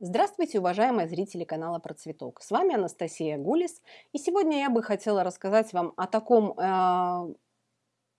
Здравствуйте, уважаемые зрители канала Про Цветок. С вами Анастасия Гулис. И сегодня я бы хотела рассказать вам о таком э,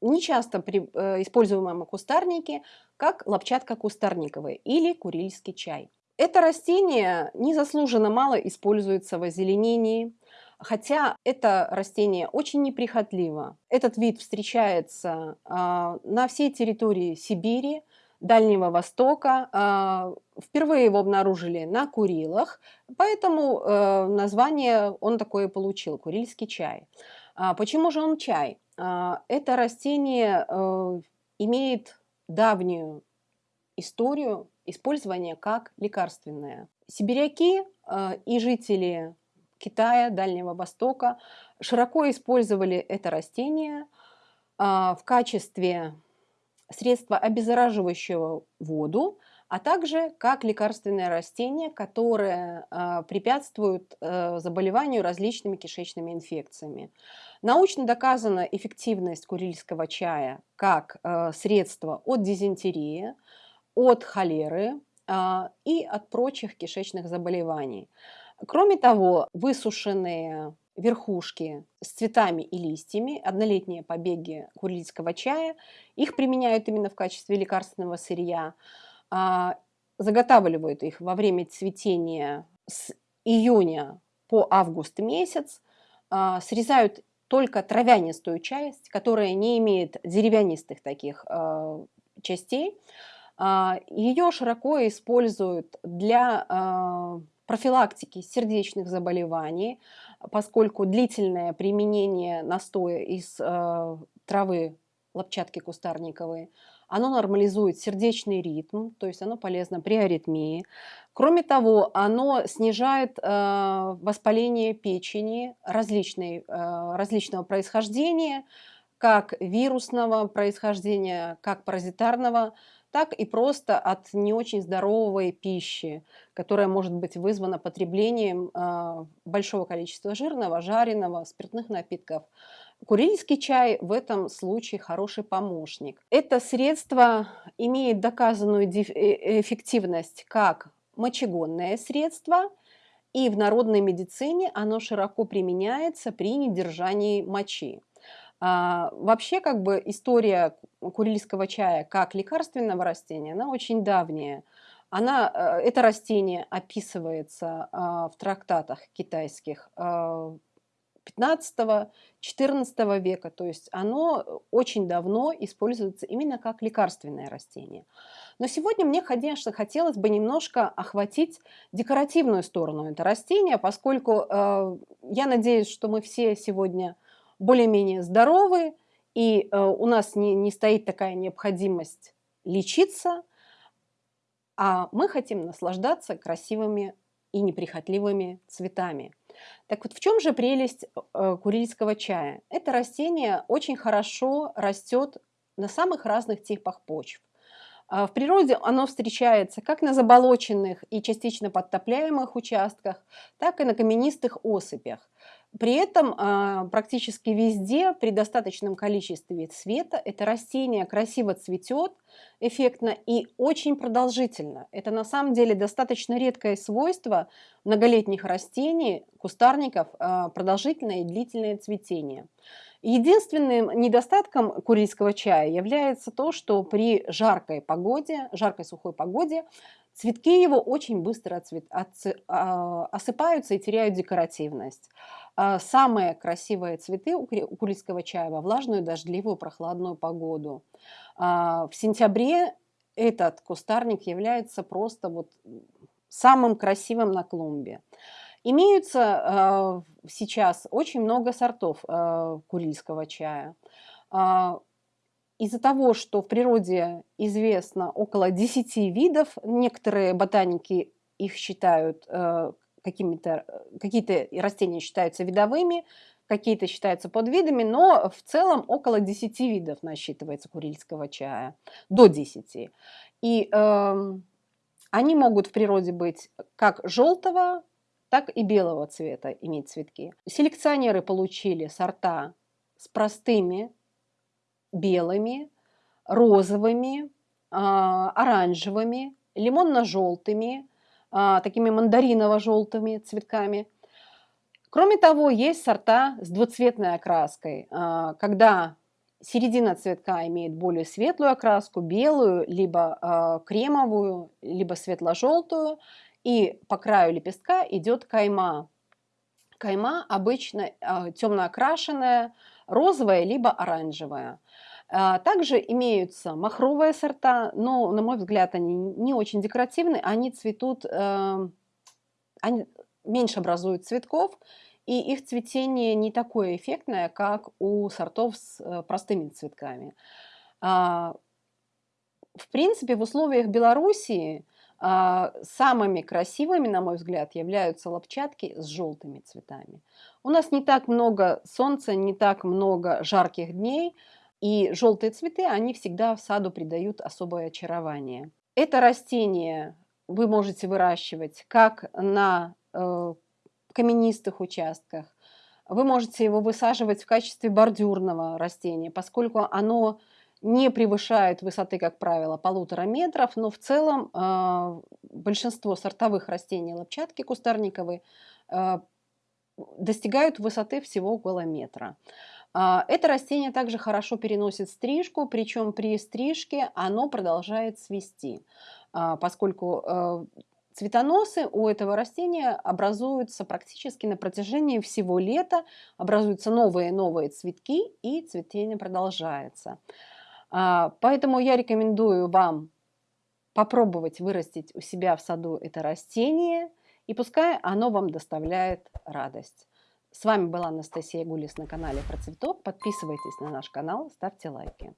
нечасто при, э, используемом кустарнике, как лопчатка кустарниковая или курильский чай. Это растение незаслуженно мало используется в озеленении, хотя это растение очень неприхотливо. Этот вид встречается э, на всей территории Сибири, Дальнего Востока. А, впервые его обнаружили на Курилах, поэтому э, название он такое получил – курильский чай. А, почему же он чай? А, это растение э, имеет давнюю историю использования как лекарственное. Сибиряки э, и жители Китая, Дальнего Востока широко использовали это растение в качестве средство, обеззараживающее воду, а также как лекарственное растение, которое э, препятствует э, заболеванию различными кишечными инфекциями. Научно доказана эффективность курильского чая как э, средство от дизентерии, от холеры э, и от прочих кишечных заболеваний. Кроме того, высушенные верхушки с цветами и листьями, однолетние побеги курильского чая. Их применяют именно в качестве лекарственного сырья. А, заготавливают их во время цветения с июня по август месяц. А, срезают только травянистую часть, которая не имеет деревянистых таких а, частей. Ее широко используют для профилактики сердечных заболеваний, поскольку длительное применение настоя из э, травы лопчатки кустарниковой, оно нормализует сердечный ритм, то есть оно полезно при аритмии. Кроме того, оно снижает э, воспаление печени различной, э, различного происхождения, как вирусного происхождения, как паразитарного, так и просто от не очень здоровой пищи, которая может быть вызвана потреблением э, большого количества жирного, жареного, спиртных напитков. Курильский чай в этом случае хороший помощник. Это средство имеет доказанную э, эффективность как мочегонное средство, и в народной медицине оно широко применяется при недержании мочи. А, вообще, как бы история курильского чая как лекарственного растения, она очень давняя. Она, э, это растение описывается а, в трактатах китайских 15-14 а, века, то есть оно очень давно используется именно как лекарственное растение. Но сегодня мне, конечно, хотелось бы немножко охватить декоративную сторону этого растения, поскольку э, я надеюсь, что мы все сегодня более-менее здоровы, и э, у нас не, не стоит такая необходимость лечиться, а мы хотим наслаждаться красивыми и неприхотливыми цветами. Так вот, в чем же прелесть э, курильского чая? Это растение очень хорошо растет на самых разных типах почв. А в природе оно встречается как на заболоченных и частично подтопляемых участках, так и на каменистых осыпях. При этом а, практически везде при достаточном количестве цвета это растение красиво цветет, эффектно и очень продолжительно. Это на самом деле достаточно редкое свойство многолетних растений, кустарников, а, продолжительное и длительное цветение. Единственным недостатком курильского чая является то, что при жаркой погоде, жаркой сухой погоде, цветки его очень быстро а, осыпаются и теряют декоративность. А самые красивые цветы у курильского чая во влажную, дождливую, прохладную погоду. А, в сентябре этот кустарник является просто вот самым красивым на клумбе. Имеются э, сейчас очень много сортов э, чая. Из-за того, что в природе известно около 10 видов, некоторые ботаники их считают какими-то, какие-то растения считаются видовыми, какие-то считаются подвидами, но в целом около 10 видов насчитывается курильского чая, до 10. И э, они могут в природе быть как желтого, так и белого цвета иметь цветки. Селекционеры получили сорта с простыми белыми, розовыми, а, оранжевыми, лимонно-желтыми, а, такими мандариново-желтыми цветками. Кроме того, есть сорта с двуцветной окраской, а, когда середина цветка имеет более светлую окраску, белую, либо а, кремовую, либо светло-желтую, и по краю лепестка идет кайма. Кайма обычно темно окрашенная, розовая, либо оранжевая. А, также имеются махровые сорта, но, на мой взгляд, они не очень декоративны, они цветут, эм, они меньше образуют цветков, и их цветение не такое эффектное, как у сортов с э, простыми цветками. А, в принципе, в условиях Белоруссии а, самыми красивыми, на мой взгляд, являются лопчатки с желтыми цветами. У нас не так много солнца, не так много жарких дней, и желтые цветы, они всегда в саду придают особое очарование. Это растение вы можете выращивать как на каменистых участках, вы можете его высаживать в качестве бордюрного растения, поскольку оно не превышает высоты, как правило, полутора метров, но в целом э, большинство сортовых растений лопчатки кустарниковые э, достигают высоты всего около метра. А, это растение также хорошо переносит стрижку, причем при стрижке оно продолжает цвести, а, поскольку э, цветоносы у этого растения образуются практически на протяжении всего лета, образуются новые новые цветки и цветение продолжается. А, поэтому я рекомендую вам попробовать вырастить у себя в саду это растение, и пускай оно вам доставляет радость. С вами была Анастасия Гулис на канале Про цветок. Подписывайтесь на наш канал, ставьте лайки.